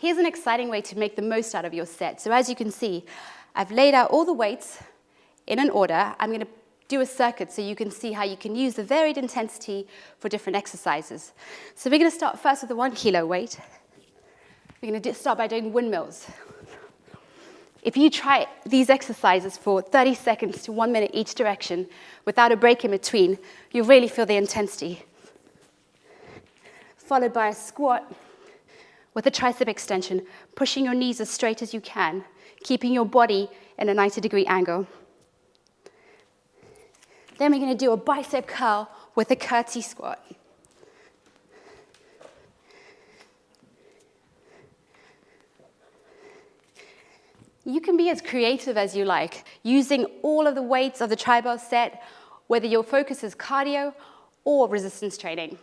Here's an exciting way to make the most out of your set. So as you can see, I've laid out all the weights in an order. I'm going to do a circuit so you can see how you can use the varied intensity for different exercises. So we're going to start first with the one kilo weight. We're going to start by doing windmills. If you try these exercises for 30 seconds to one minute each direction without a break in between, you'll really feel the intensity. Followed by a squat with a tricep extension, pushing your knees as straight as you can, keeping your body in a 90 degree angle. Then we're going to do a bicep curl with a curtsy squat. You can be as creative as you like, using all of the weights of the tribal set, whether your focus is cardio or resistance training.